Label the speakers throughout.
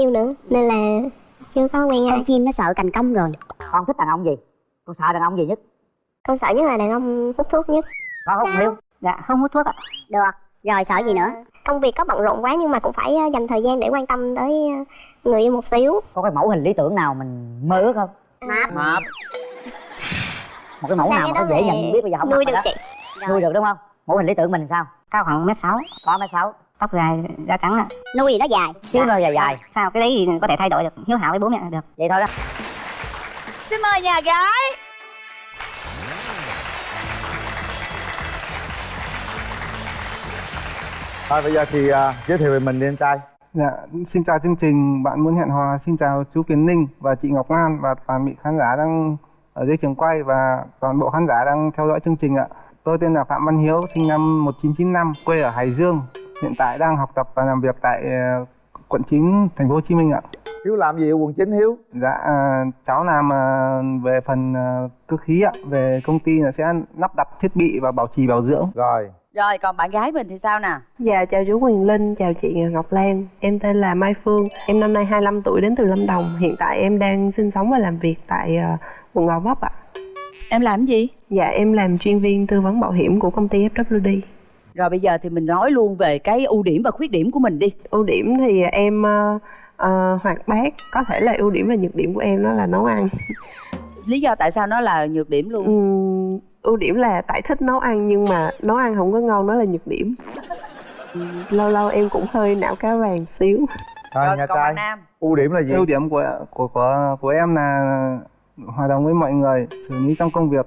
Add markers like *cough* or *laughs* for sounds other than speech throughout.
Speaker 1: yêu nữa nên là chưa có quen ai.
Speaker 2: Con chim nó sợ cành công rồi.
Speaker 3: Con thích đàn ông gì? Con sợ đàn ông gì nhất?
Speaker 1: Con sợ nhất là đàn ông hút thuốc nhất.
Speaker 3: Có không? Yêu
Speaker 1: dạ không hút thuốc ạ.
Speaker 2: Được rồi sợ gì nữa?
Speaker 1: Công việc có bận rộn quá nhưng mà cũng phải ờ, dành thời gian để quan tâm tới ờ, người yêu một xíu.
Speaker 3: Có cái mẫu hình lý tưởng nào mình mơ ước không?
Speaker 2: Mập.
Speaker 3: Mập. Một cái mẫu
Speaker 1: Sao
Speaker 3: nào mà có dễ nhận biết bây giờ không
Speaker 1: nuôi được
Speaker 3: đó?
Speaker 1: chị?
Speaker 3: Nuôi được đúng không? Mẫu hình lý tưởng mình sao?
Speaker 1: Cao khoảng mét sáu.
Speaker 3: Có mấy sáu
Speaker 1: tóc dài da trắng ạ.
Speaker 2: Nuôi gì nó dài.
Speaker 3: Xíu nữa dài dài.
Speaker 1: Sao? Cái đấy thì có thể thay đổi được hiếu hảo với bố mẹ là được.
Speaker 3: Vậy thôi đó.
Speaker 4: Xin mời nhà gái.
Speaker 5: Thôi bây giờ thì à, giới thiệu về mình đi anh trai.
Speaker 6: Dạ, xin chào chương trình. Bạn muốn hẹn hò, xin chào chú Kiến Ninh và chị Ngọc Lan và toàn bị khán giả đang ở dưới trường quay và toàn bộ khán giả đang theo dõi chương trình ạ. Tôi tên là Phạm Văn Hiếu, sinh năm 1995, quê ở Hải Dương, hiện tại đang học tập và làm việc tại ờ, quận 9 thành phố Hồ Chí Minh ạ.
Speaker 5: Hiếu làm gì ở quận 9 Hiếu?
Speaker 6: Dạ, à, cháu làm à, về phần cơ khí ạ, về công ty là sẽ lắp đặt thiết bị và bảo trì bảo dưỡng.
Speaker 5: Rồi.
Speaker 4: Rồi còn bạn gái mình thì sao nè?
Speaker 7: Dạ chào chú Quyền Linh, chào chị Ngọc Lan. Em tên là Mai Phương, em năm nay 25 tuổi đến từ Lâm Đồng. Hiện tại em đang sinh sống và làm việc tại ờ, quận Gò Vấp ạ.
Speaker 4: Em làm gì?
Speaker 7: Dạ em làm chuyên viên tư vấn bảo hiểm của công ty FWD
Speaker 4: Rồi bây giờ thì mình nói luôn về cái ưu điểm và khuyết điểm của mình đi.
Speaker 7: Ưu điểm thì em ờ, ờ, hoạt bát Có thể là ưu điểm và nhược điểm của em đó là nấu ăn. *laughs*
Speaker 4: Lý do tại sao nó là nhược điểm luôn?
Speaker 7: Ừm, Ưu điểm là tại thích nấu ăn nhưng mà nấu ăn không có ngon đó là nhược điểm. Lâu lâu em cũng hơi não cá vàng xíu.
Speaker 5: Thôi
Speaker 4: Rồi
Speaker 5: nhà trai
Speaker 4: Nam?
Speaker 5: ưu điểm là gì?
Speaker 6: Ưu điểm của của của của em là hòa đồng với mọi người, xử lý trong công việc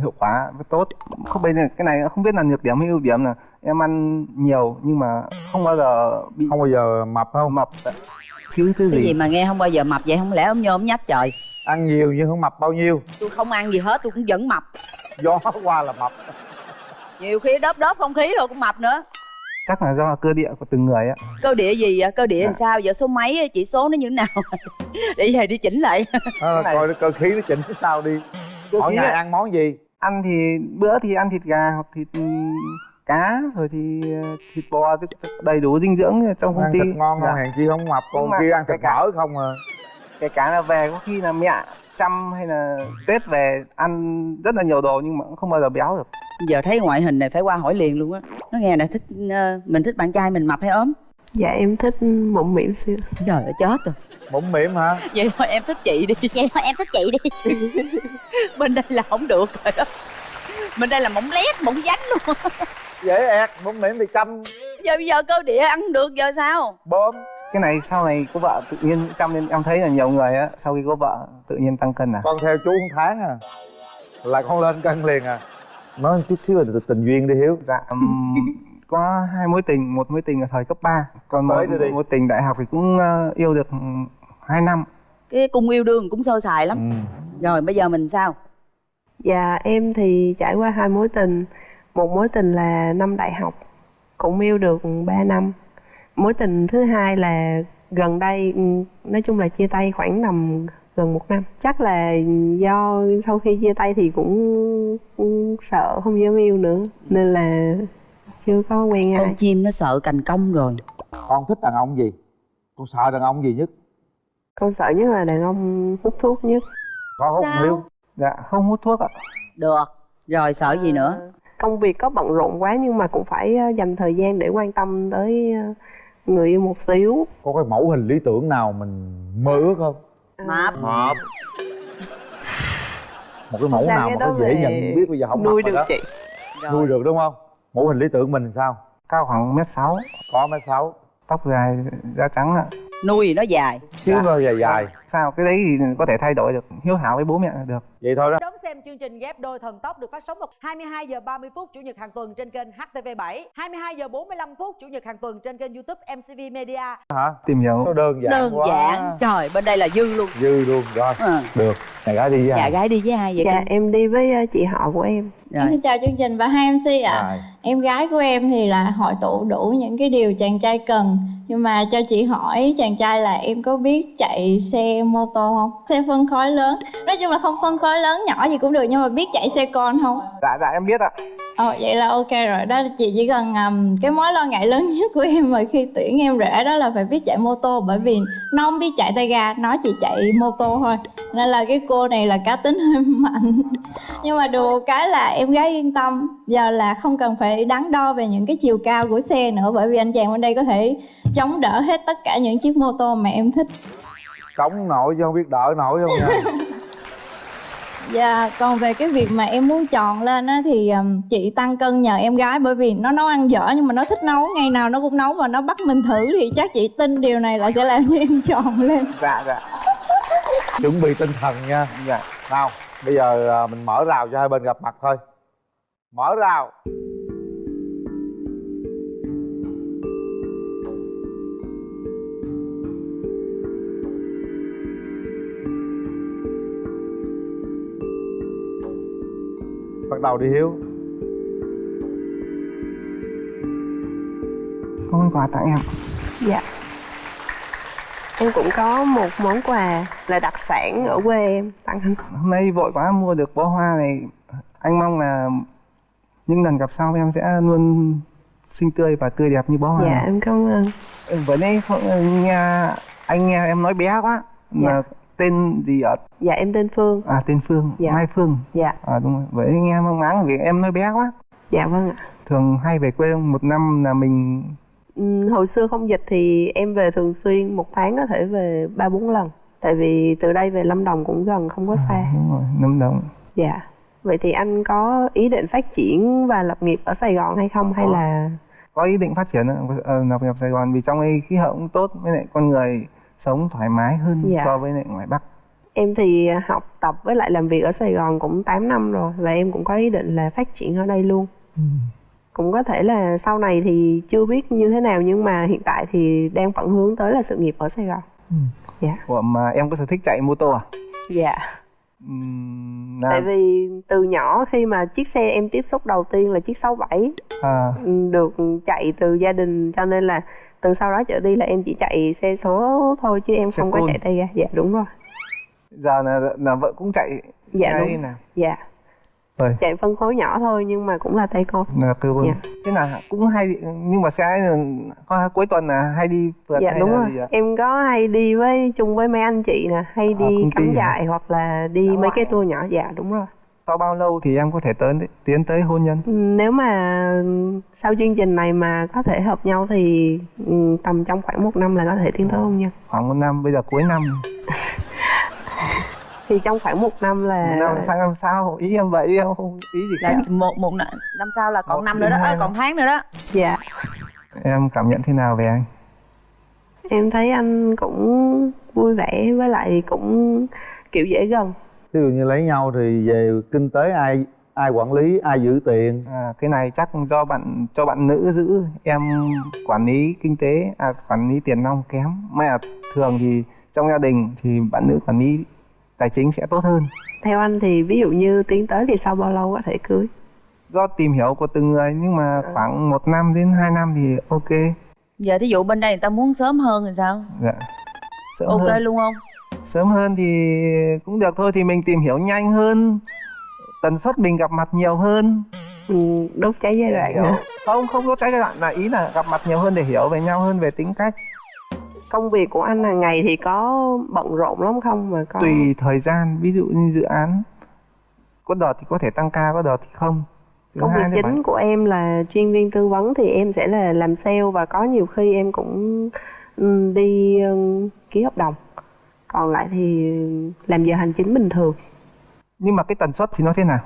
Speaker 6: hiệu quả và tốt. Không bây giờ cái này không biết là nhược điểm hay ưu điểm là em ăn nhiều nhưng mà không bao giờ bị
Speaker 5: không bao giờ mập không
Speaker 6: mập thiếu thứ
Speaker 4: Cái
Speaker 6: gì.
Speaker 4: gì mà nghe không bao giờ mập vậy không lẽ ông nhôm nhách trời
Speaker 5: ăn nhiều nhưng không mập bao nhiêu
Speaker 4: Tôi không ăn gì hết tôi cũng vẫn mập
Speaker 5: gió qua là mập
Speaker 4: Nhiều khi đớp đớp không khí rồi cũng mập nữa
Speaker 6: Chắc là do cơ địa của từng người á.
Speaker 4: Cơ địa gì vậy? Cơ địa làm
Speaker 6: Dạ.
Speaker 4: sao? Giờ số mấy chỉ số nó như thế nào? *laughs* Để về đi chỉnh lại
Speaker 6: này.
Speaker 5: coi cơ khí nó chỉnh cái sao đi mỗi ngày
Speaker 6: á.
Speaker 5: ăn món gì?
Speaker 6: Ăn thì bữa thì ăn thịt gà hoặc thịt ừm, cá rồi thì ờ, thịt bò đầy đủ dinh dưỡng trong công
Speaker 5: ăn
Speaker 6: ty.
Speaker 5: thịt ngon
Speaker 6: Dạ.
Speaker 5: hèn chi không mập còn kia ăn
Speaker 6: cái
Speaker 5: thịt
Speaker 6: cả-
Speaker 5: mỡ không à?
Speaker 6: Kể cả là về có khi là mẹ chăm hay là tết về ăn rất là nhiều đồ nhưng mà cũng không bao giờ béo được.
Speaker 4: Giờ thấy ngoại hình này phải qua hỏi liền luôn á. Nó nghe nè thích ờ, mình thích bạn trai mình mập hay ốm?
Speaker 7: Dạ em thích mụn mỉm xíu.
Speaker 4: Trời ơi chết rồi.
Speaker 5: Mũm mỉm hả?
Speaker 4: Vậy thôi em thích chị đi.
Speaker 2: Vậy thôi em thích chị đi *laughs* *laughs*
Speaker 4: Bên đây là không được rồi đó. Bên đây là mỏng lét, mỏng dánh luôn. *laughs*
Speaker 5: Dễ ẹt mũm mỉm thì chăm.
Speaker 4: Giờ bây giờ cơ địa ăn được giờ sao?
Speaker 5: Bơm.
Speaker 6: Cái này sau này có vợ tự nhiên chăm nên em thấy là nhiều người á sau khi có vợ tự nhiên tăng cân à?
Speaker 5: Con theo chú một tháng à. Là con lên cân liền à. Nói chút xíu về tình- tình duyên đi hiếu.
Speaker 6: Dạ ừm, có hai mối tình một mối tình ở thời cấp 3 còn
Speaker 5: Tới đi.
Speaker 6: mối tình đại học thì cũng ờ, yêu được 2 năm
Speaker 4: Cái cung yêu đương cũng sơ sài lắm.
Speaker 5: Ừ.
Speaker 4: Rồi bây giờ mình sao?
Speaker 7: Dạ em thì trải qua hai mối tình. Một mối tình là năm đại học Cũng yêu được 3 năm. Mối tình thứ hai là gần đây ừ, Nói chung là chia tay khoảng tầm gần một năm. Chắc là do sau khi chia tay thì cũng, cũng sợ không dám yêu nữa Nên là chưa có quen
Speaker 4: Con
Speaker 7: ai
Speaker 4: chim nó sợ cành công rồi.
Speaker 5: Con thích đàn ông gì? Con sợ đàn ông gì nhất
Speaker 7: Con sợ nhất là đàn ông hút thuốc nhất.
Speaker 5: Có không
Speaker 4: Sao?
Speaker 6: dạ không hút thuốc ạ.
Speaker 4: Được. Rồi sợ gì nữa?
Speaker 7: Công việc có bận rộn quá nhưng mà cũng phải ờ, dành thời gian để quan tâm tới ờ, người yêu một xíu.
Speaker 5: Có cái mẫu hình lý tưởng nào mình mơ ước không?
Speaker 4: Mập.
Speaker 5: Mập. Một cái mẫu
Speaker 7: Sao
Speaker 5: nào
Speaker 7: cái
Speaker 5: mà có dễ nhận biết bây giờ không
Speaker 7: nuôi được
Speaker 5: đó.
Speaker 7: chị?
Speaker 4: Rồi.
Speaker 5: nuôi được đúng không? Mẫu hình lý tưởng mình sao?
Speaker 6: Cao khoảng mét sáu.
Speaker 5: Có mấy sáu.
Speaker 6: Tóc dài da trắng ạ
Speaker 4: Nuôi nó dài.
Speaker 5: Xíu
Speaker 6: Dạ.
Speaker 5: dài dài.
Speaker 6: Sao? Cái đấy thì có thể thay đổi được hiếu hảo với bố mẹ là được.
Speaker 5: Vậy thôi đó.
Speaker 8: Đón xem chương trình ghép đôi thần tốc được phát sóng vào 22 giờ 30 phút chủ nhật hàng tuần trên kênh HTV7, 22 giờ 45 phút chủ nhật hàng tuần trên kênh YouTube MCV Media.
Speaker 5: hả?
Speaker 6: Tìm hiểu.
Speaker 5: Sao đơn giản
Speaker 4: Đơn
Speaker 5: quá.
Speaker 4: giản. Trời bên đây là dư luôn.
Speaker 5: Dư luôn rồi.
Speaker 4: Ừ.
Speaker 5: được. Nhà gái đi với
Speaker 4: Dạ
Speaker 5: ai?
Speaker 4: gái đi với ai vậy
Speaker 7: Dạ em đi với ờ, chị họ của em
Speaker 4: Rồi.
Speaker 9: Em xin chào chương trình và hai MC ạ.
Speaker 5: Rồi.
Speaker 9: Em gái của em thì là hội tụ đủ những cái điều chàng trai cần Nhưng mà cho chị hỏi chàng trai là em có biết chạy xe mô tô không? Xe phân khối lớn Nói chung là không phân khối lớn nhỏ gì cũng được nhưng mà biết chạy xe con không?
Speaker 6: dạ dạ em biết ạ
Speaker 9: Ồ vậy là ok rồi. Đó chị chỉ cần um, cái mối lo ngại lớn nhất của em mà khi tuyển em rể đó là phải biết chạy mô tô bởi vì nó không biết chạy tay ga nó chỉ chạy mô tô thôi. Nên là cái cô này là cá tính hơi *laughs* mạnh. Nhưng mà được cái là em gái yên tâm. Giờ là không cần phải đắn đo về những cái chiều cao của xe nữa bởi vì anh chàng bên đây có thể chống đỡ hết tất cả những chiếc mô tô mà em thích.
Speaker 5: Cống nổi chứ không biết đỡ nổi không nha *laughs*
Speaker 9: Dạ, còn về cái việc mà em muốn chọn lên á thì um, chị tăng cân nhờ em gái bởi vì nó nấu ăn dở nhưng mà nó thích nấu, ngày nào nó cũng nấu và nó bắt mình thử thì chắc chị tin điều này là sẽ làm cho em *laughs* chọn lên.
Speaker 6: dạ dạ.
Speaker 5: Chuẩn bị tinh thần nha.
Speaker 6: Dạ.
Speaker 5: Nào bây giờ à, mình mở rào cho hai bên gặp mặt thôi. Mở rào Bắt đầu đi Hiếu.
Speaker 6: Có món quà tặng em.
Speaker 7: Dạ. Em cũng có một món quà là đặc sản ở quê em. Tặng anh.
Speaker 6: Hôm nay vội quá mua được bó hoa này. Anh mong là những lần gặp sau em sẽ luôn xinh tươi và tươi đẹp như bó hoa.
Speaker 7: Dạ
Speaker 6: này.
Speaker 7: em cảm ơn.
Speaker 6: Vừa nãy nghe anh nghe em nói bé quá. Là tên gì ạ?
Speaker 7: Dạ em tên phương.
Speaker 6: À tên Phương.
Speaker 7: Dạ.
Speaker 6: Mai Phương.
Speaker 7: Dạ.
Speaker 6: À đúng rồi. Vậy nghe mang máng vì em nói bé quá.
Speaker 7: Dạ vâng ạ.
Speaker 6: Thường hay về quê một năm là mình
Speaker 7: Ừm, hồi xưa không dịch thì em về thường xuyên một tháng có thể về ba bốn lần. Tại vì từ đây về lâm đồng cũng gần không có xa.
Speaker 6: à, đúng rồi năm đồng.
Speaker 7: Dạ. Vậy thì anh có ý định phát triển và lập nghiệp ở sài gòn hay không? Hay là
Speaker 6: có ý định phát triển ở lập nghiệp Sài Gòn vì trong đây khí hậu cũng tốt với lại con người sống thoải mái hơn
Speaker 7: Dạ.
Speaker 6: so với lại ngoài Bắc.
Speaker 7: Em thì học tập với lại làm việc ở sài gòn cũng 8 năm rồi và em cũng có ý định là phát triển ở đây luôn. Cũng có thể là sau này thì chưa biết như thế nào nhưng mà hiện tại thì đang phận hướng tới là sự nghiệp ở sài gòn. Dạ.
Speaker 6: Ủa mà em có sở thích chạy mô tô à?
Speaker 7: dạ.
Speaker 6: Là,
Speaker 7: tại vì từ nhỏ khi mà chiếc xe em tiếp xúc đầu tiên là chiếc 67
Speaker 6: à,
Speaker 7: ừ, được chạy từ gia đình cho nên là từ sau đó trở đi là em chỉ chạy xe số thôi chứ em
Speaker 6: Xe
Speaker 7: không có
Speaker 6: côn.
Speaker 7: chạy tay ga. Dạ đúng rồi.
Speaker 6: Giờ là là vợ cũng chạy
Speaker 7: dạ đúng.
Speaker 6: nè.
Speaker 7: dạ.
Speaker 6: Rồi.
Speaker 7: chạy phân khối nhỏ thôi nhưng mà cũng là tay con
Speaker 6: là tư vấn.
Speaker 7: Dạ.
Speaker 6: thế là cũng hay đi- nhưng mà là có- cuối tuần là hay đi phượt
Speaker 7: dạ đúng rồi. em có hay đi với chung với mấy anh chị nè hay đi
Speaker 6: công ty
Speaker 7: cắm trại hoặc là đi mấy cái tour nhỏ. Dạ đúng rồi
Speaker 6: sau bao lâu thì em có thể tới tiến tới hôn nhân?
Speaker 7: Ừ, nếu mà sau chương trình này mà có thể hợp nhau thì ừ, tầm trong khoảng một năm là có thể tiến tới hôn nhân.
Speaker 6: khoảng một năm bây giờ cuối năm. *laughs*
Speaker 7: Thì trong khoảng một năm là
Speaker 6: năm sang năm sau ý em vậy? Em không ý gì
Speaker 4: là
Speaker 6: khác
Speaker 4: một một năm năm sau là còn
Speaker 6: Một
Speaker 4: năm nữa đó à, còn tháng nữa đó.
Speaker 7: Dạ.
Speaker 6: Em cảm nhận thế nào về anh?
Speaker 7: Em thấy anh cũng vui vẻ với lại cũng kiểu dễ gần
Speaker 5: Ví dụ như lấy nhau thì về kinh tế ai ai quản lý ai giữ tiền?
Speaker 6: À, cái này chắc do bạn cho bạn nữ giữ em quản lý kinh tế à, quản lý tiền nong kém. Mà thường thì trong gia đình thì bạn nữ quản lý tài chính sẽ tốt hơn.
Speaker 7: Theo anh thì ví dụ như tiến tới thì sau bao lâu có thể cưới?
Speaker 6: Do tìm hiểu của từng người nhưng mà khoảng một năm đến hai năm thì ok.
Speaker 4: Giờ thí dụ bên đây người ta muốn sớm hơn thì sao?
Speaker 6: Dạ sớm
Speaker 4: ok
Speaker 6: hơn.
Speaker 4: luôn không
Speaker 6: sớm hơn thì cũng được thôi thì mình tìm hiểu nhanh hơn. Tần suất mình gặp mặt nhiều hơn.
Speaker 7: Ừ, đốt cháy giai đoạn. Nữa.
Speaker 6: không không có trái giai đoạn là ý là gặp mặt nhiều hơn để hiểu về nhau hơn về tính cách.
Speaker 7: Công việc của anh hàng ngày thì có bận rộn lắm không mà có?
Speaker 6: Tùy thời gian ví dụ như dự án. Có đợt thì có thể tăng ca có đợt thì không. Thứ
Speaker 7: công việc chính
Speaker 6: bạn-
Speaker 7: của em là chuyên viên tư vấn thì em sẽ là làm sale và có nhiều khi em cũng ừ, đi ừ, ký hợp đồng còn lại thì làm giờ hành chính bình thường.
Speaker 6: Nhưng mà cái tần suất thì nó thế nào?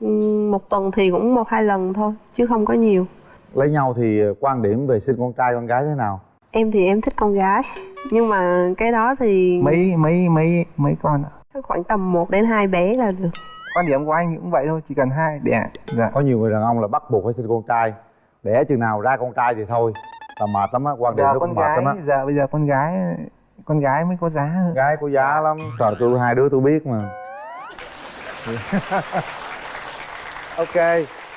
Speaker 7: Ừ, một tuần thì cũng một hai lần thôi chứ không có nhiều.
Speaker 5: Lấy nhau thì quan điểm về sinh con trai con gái thế nào?
Speaker 7: Em thì em thích con gái nhưng mà cái đó thì
Speaker 6: mấy mấy mấy mấy con ạ?
Speaker 7: Khoảng tầm 1 đến 2 bé là được.
Speaker 6: Quan điểm của anh cũng vậy thôi chỉ cần hai đẻ dạ.
Speaker 5: Có nhiều người đàn ông là bắt buộc phải sinh con trai đẻ chừng nào ra con trai thì thôi. Là mệt lắm á quan điểm
Speaker 6: con
Speaker 5: cũng mệt
Speaker 6: gái
Speaker 5: lắm á.
Speaker 6: giờ bây giờ con gái con gái mới có giá
Speaker 5: gái có giá lắm. Trời tôi hai đứa tôi biết mà. *laughs* Ok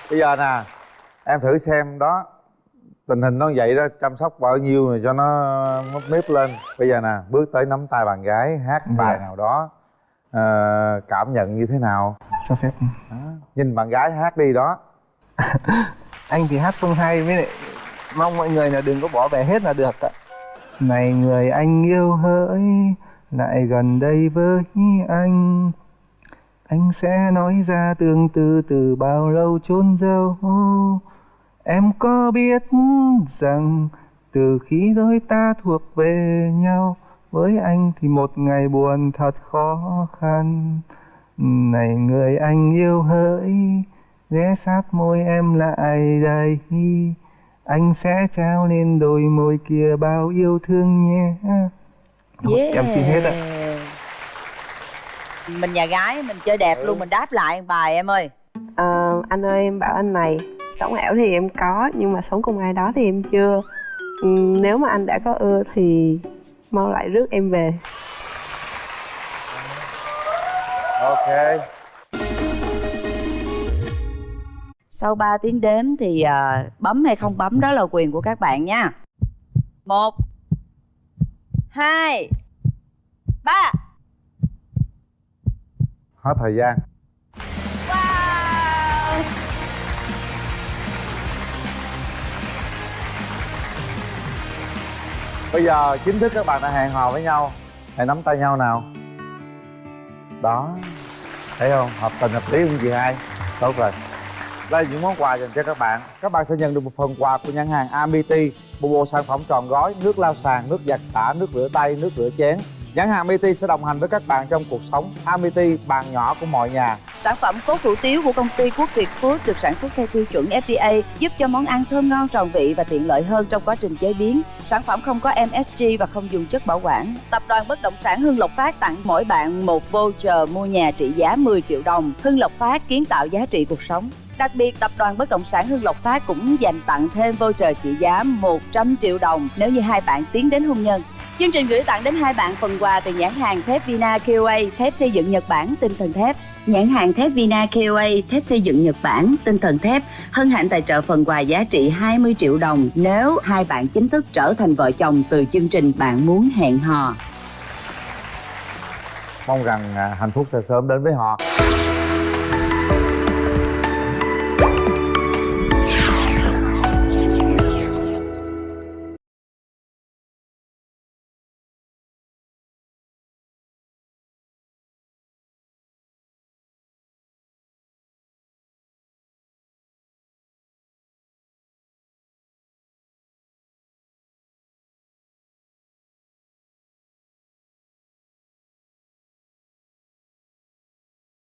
Speaker 5: bây giờ nè em thử xem đó. Tình hình nó vậy đó chăm sóc bao nhiêu rồi cho nó mấp mếp lên. Bây giờ nè bước tới nắm tay bạn gái hát bài
Speaker 6: Dạ.
Speaker 5: nào đó ờ, cảm nhận như thế nào?
Speaker 6: Cho phép.
Speaker 5: Đó. nhìn bạn gái hát đi đó. *laughs*
Speaker 6: Anh thì hát không hay với lại mong mọi người là đừng có bỏ bè hết là được ạ này người anh yêu hỡi, lại gần đây với anh. Anh sẽ nói ra tương tư từ bao lâu chôn dâu em có biết rằng từ khi đôi ta thuộc về nhau, với anh thì một ngày buồn thật khó khăn. Này người anh yêu hỡi, ghé sát môi em lại đây anh sẽ trao lên đôi môi kia bao yêu thương nhé.
Speaker 4: Yeah.
Speaker 6: em xin hết ạ.
Speaker 4: Mình nhà gái mình chơi đẹp luôn mình đáp lại bài em ơi.
Speaker 7: Ờ, anh ơi em bảo anh này sống ảo thì em có nhưng mà sống cùng ai đó thì em chưa. Ừm, nếu mà anh đã có ưa thì mau lại rước em về.
Speaker 5: Ok
Speaker 4: sau 3 tiếng đếm thì à, bấm hay không bấm đó là quyền của các bạn nha. Một hai ba.
Speaker 5: Hết thời gian. Bây giờ chính thức các bạn đã hẹn hò với nhau. Hãy nắm tay nhau nào. Đó. Thấy không? Hợp tình hợp lý không chị hai. Tốt rồi là những món quà dành cho các bạn các bạn sẽ nhận được một phần quà của nhãn hàng Amity một bộ sản phẩm tròn gói nước lau sàn nước giặt xả nước rửa tay nước rửa chén nhãn hàng Amity sẽ đồng hành với các bạn trong cuộc sống Amity bàn nhỏ của mọi nhà
Speaker 4: Sản phẩm cốt hủ tiếu của công ty Quốc Việt Food được sản xuất theo tiêu chuẩn FDA, giúp cho món ăn thơm ngon tròn vị và tiện lợi hơn trong quá trình chế biến. Sản phẩm không có MSG và không dùng chất bảo quản. Tập đoàn Bất động sản Hưng Lộc Phát tặng mỗi bạn một voucher mua nhà trị giá 10 triệu đồng. Hưng Lộc Phát kiến tạo giá trị cuộc sống. Đặc biệt, tập đoàn Bất động sản Hưng Lộc Phát cũng dành tặng thêm voucher trị giá 100 triệu đồng nếu như hai bạn tiến đến hôn nhân. Chương trình gửi tặng đến hai bạn phần quà từ nhãn hàng thép Vina KOA, thép xây dựng Nhật Bản, tinh thần thép. Nhãn hàng thép Vina KOA, thép xây dựng Nhật Bản, tinh thần thép, hân hạnh tài trợ phần quà giá trị 20 triệu đồng nếu hai bạn chính thức trở thành vợ chồng từ chương trình Bạn muốn hẹn hò.
Speaker 5: mong rằng à, hạnh phúc sẽ sớm đến với họ